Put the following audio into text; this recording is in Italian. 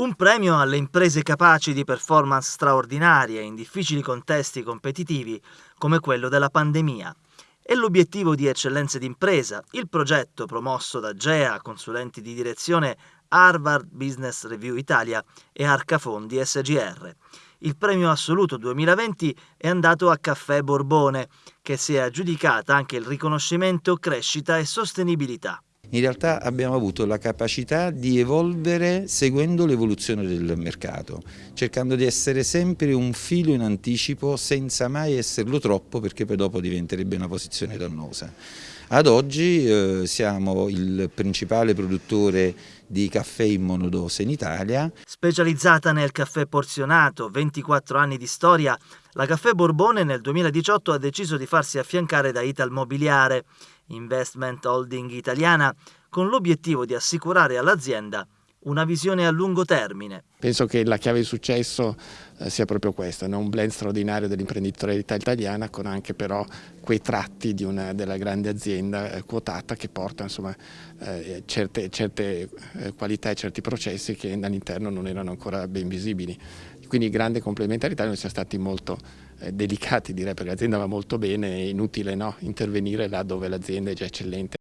Un premio alle imprese capaci di performance straordinarie in difficili contesti competitivi come quello della pandemia. È l'obiettivo di Eccellenze d'impresa, il progetto promosso da GEA, consulenti di direzione Harvard Business Review Italia e Arca Fondi SGR. Il premio assoluto 2020 è andato a Caffè Borbone, che si è aggiudicata anche il riconoscimento crescita e sostenibilità in realtà abbiamo avuto la capacità di evolvere seguendo l'evoluzione del mercato, cercando di essere sempre un filo in anticipo senza mai esserlo troppo perché poi dopo diventerebbe una posizione dannosa. Ad oggi eh, siamo il principale produttore di caffè in monodose in Italia. Specializzata nel caffè porzionato, 24 anni di storia, la Caffè Borbone nel 2018 ha deciso di farsi affiancare da Ital Mobiliare, investment holding italiana, con l'obiettivo di assicurare all'azienda una visione a lungo termine. Penso che la chiave di successo eh, sia proprio questa, un blend straordinario dell'imprenditorialità italiana con anche però quei tratti una, della grande azienda eh, quotata che porta insomma, eh, certe, certe eh, qualità e certi processi che all'interno non erano ancora ben visibili. Quindi grande complementarità, noi siamo stati molto eh, delicati direi perché l'azienda va molto bene, è inutile no? intervenire là dove l'azienda è già eccellente.